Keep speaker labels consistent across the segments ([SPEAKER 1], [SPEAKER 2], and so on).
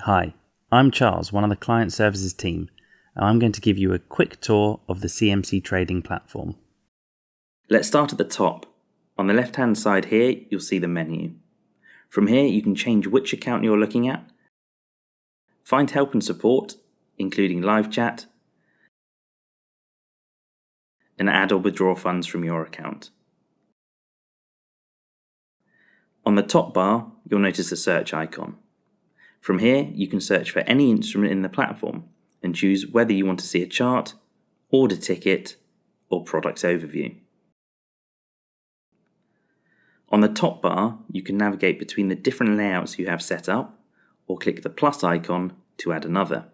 [SPEAKER 1] Hi, I'm Charles, one of the client services team, and I'm going to give you a quick tour of the CMC trading platform.
[SPEAKER 2] Let's start at the top. On the left hand side here, you'll see the menu. From here, you can change which account you're looking at, find help and support, including live chat, and add or withdraw funds from your account. On the top bar, you'll notice the search icon. From here, you can search for any instrument in the platform and choose whether you want to see a chart, order ticket, or products overview. On the top bar, you can navigate between the different layouts you have set up, or click the plus icon to add another.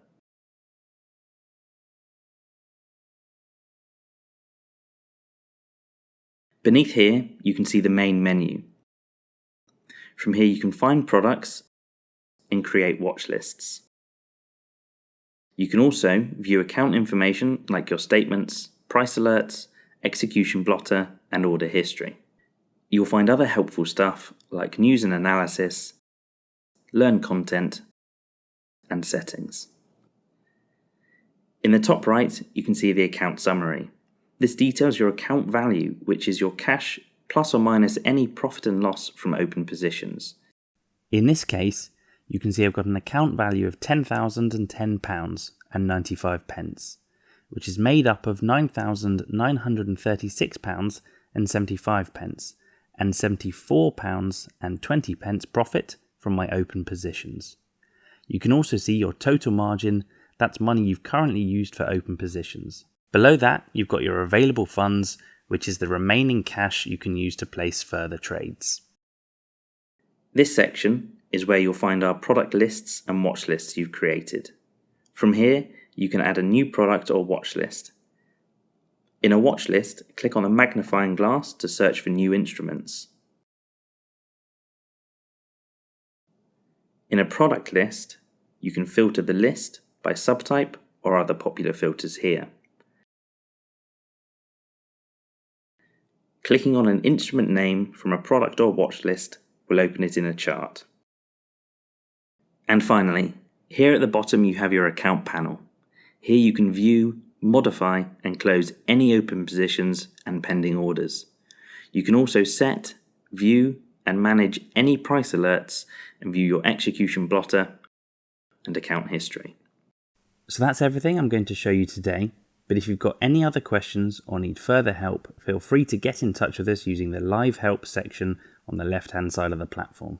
[SPEAKER 2] Beneath here, you can see the main menu. From here you can find products and create watch lists. You can also view account information like your statements, price alerts, execution blotter, and order history. You'll find other helpful stuff like news and analysis, learn content, and settings. In the top right, you can see the account summary. This details your account value, which is your cash plus or minus any profit and loss from open positions.
[SPEAKER 1] In this case, you can see I've got an account value of £10,010 and 95 pence, which is made up of £9,936 and 75 pence and £74 and 20 pence profit from my open positions. You can also see your total margin, that's money you've currently used for open positions. Below that, you've got your available funds, which is the remaining cash you can use to place further trades.
[SPEAKER 2] This section is where you'll find our product lists and watch lists you've created. From here, you can add a new product or watch list. In a watch list, click on the magnifying glass to search for new instruments. In a product list, you can filter the list by subtype or other popular filters here. Clicking on an instrument name from a product or watch list will open it in a chart. And finally, here at the bottom you have your account panel. Here you can view, modify and close any open positions and pending orders. You can also set, view and manage any price alerts and view your execution blotter and account history.
[SPEAKER 1] So that's everything I'm going to show you today. But if you've got any other questions or need further help, feel free to get in touch with us using the live help section on the left hand side of the platform.